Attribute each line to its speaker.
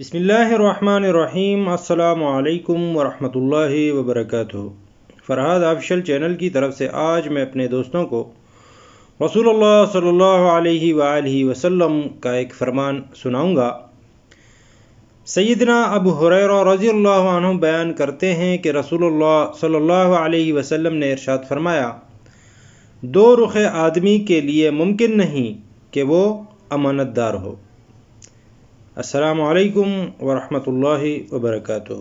Speaker 1: بسم اللہ الرحمن الرحیم، السلام علیکم ورحمۃ اللہ وبرکاتہ۔ فرحاد آفیشل چینل کی طرف سے آج میں اپنے دوستوں کو رسول اللہ صلی اللہ علیہ وآلہ وسلم کا ایک فرمان سناؤں گا۔ سیدنا ابو حریرہ رضی اللہ عنہ بیان کرتے ہیں کہ رسول اللہ صلی اللہ علیہ وسلم نے ارشاد فرمایا، دو رخ آدمی کے لیے ممکن نہیں کہ وہ امانت دار ہو۔ السلام علیکم ورحمۃ اللہ وبرکاتہ۔